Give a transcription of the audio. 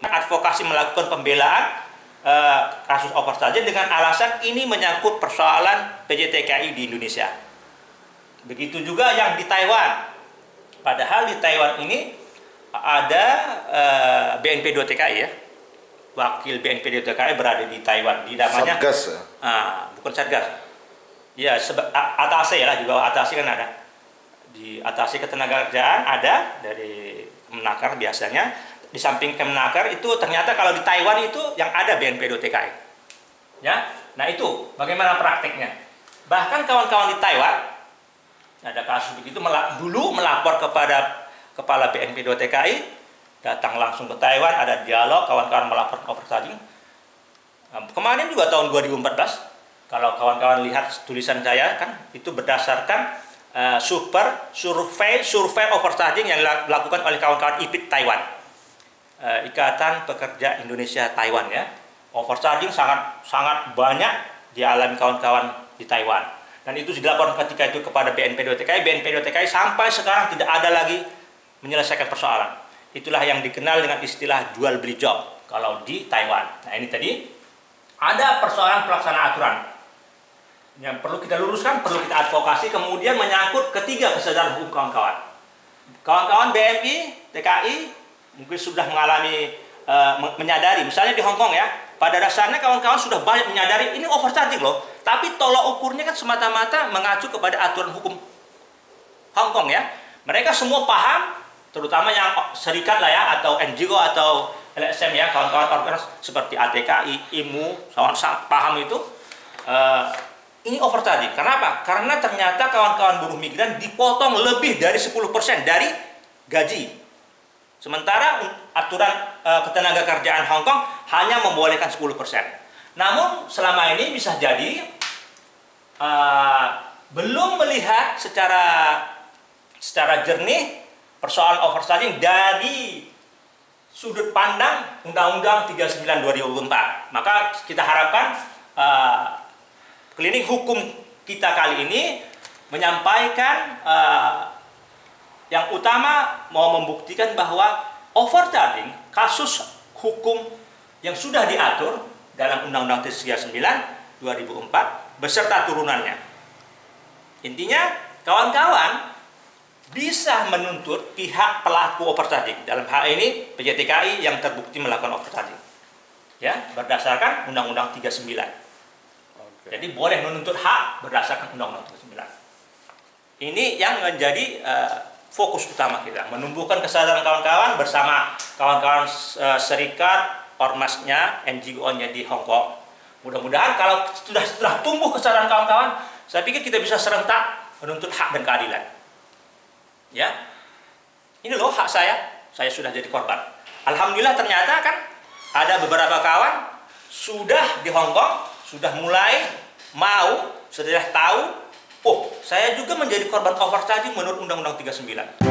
advokasi melakukan pembelaan uh, kasus overcharging dengan alasan ini menyangkut persoalan PJTKI di Indonesia. Begitu juga yang di Taiwan. Padahal di Taiwan ini ada uh, BNP 2 TKI ya. Wakil BNP 2 TKI berada di Taiwan di namanya Satgas. ya? Ah, bukan Satgas. Ya, atase ya, di bawah atase kan ada. Di atase ketenagakerjaan ada dari Kemenaker biasanya di samping Kemenaker itu ternyata kalau di Taiwan itu yang ada BNP 2 TKI. Ya. Nah, itu bagaimana prakteknya? Bahkan kawan-kawan di Taiwan ada kasus begitu dulu melapor kepada kepala BNP 2 TKI datang langsung ke Taiwan ada dialog kawan-kawan melapor overcharging. Kemarin juga tahun 2014 kalau kawan-kawan lihat tulisan saya kan itu berdasarkan uh, super survei survei overcharging yang dilakukan oleh kawan-kawan IPIT Taiwan uh, Ikatan Pekerja Indonesia Taiwan ya. Overcharging sangat sangat banyak dialami kawan-kawan di Taiwan. Dan itu dilaporkan ketika itu kepada BNP 2 TKI. BNP 2 TKI sampai sekarang tidak ada lagi menyelesaikan persoalan. Itulah yang dikenal dengan istilah jual beli job kalau di Taiwan. Nah ini tadi ada persoalan pelaksanaan aturan yang perlu kita luruskan, perlu kita advokasi, kemudian menyangkut ketiga kesadaran hukum kawan-kawan. Kawan-kawan BMI, TKI, mungkin sudah mengalami uh, menyadari. Misalnya di Hong Kong ya pada dasarnya kawan-kawan sudah banyak menyadari ini overcharging loh. Tapi tolak ukurnya kan semata-mata mengacu kepada aturan hukum Hong Kong ya. Mereka semua paham terutama yang serikat lah ya atau NGO atau LSM ya kawan-kawan organisasi seperti ATKI, IMU, kawan paham itu. Uh, ini overcharging. Kenapa? Karena ternyata kawan-kawan buruh migran dipotong lebih dari 10% dari gaji Sementara aturan e, ketenaga kerjaan Hong Kong hanya membolehkan 10%. Namun selama ini bisa jadi e, belum melihat secara secara jernih persoalan overcharging dari sudut pandang Undang-Undang 39 2004. Maka kita harapkan e, klinik hukum kita kali ini menyampaikan e, yang utama mau membuktikan bahwa overcharging kasus hukum yang sudah diatur dalam Undang-Undang 39 2004 beserta turunannya. Intinya kawan-kawan bisa menuntut pihak pelaku overcharging dalam hal ini PJTKI yang terbukti melakukan overcharging ya berdasarkan Undang-Undang 39 Oke. jadi boleh menuntut hak berdasarkan Undang-Undang 39 ini yang menjadi uh, fokus utama kita menumbuhkan kesadaran kawan-kawan bersama kawan-kawan uh, serikat ormasnya NGO-nya di Hong Kong. Mudah-mudahan kalau sudah setelah tumbuh kesadaran kawan-kawan saya pikir kita bisa serentak menuntut hak dan keadilan. Ya. Ini loh hak saya saya sudah jadi korban. Alhamdulillah ternyata kan ada beberapa kawan sudah di Hong Kong sudah mulai mau sudah tahu Oh, saya juga menjadi korban overcharging menurut Undang-Undang 39.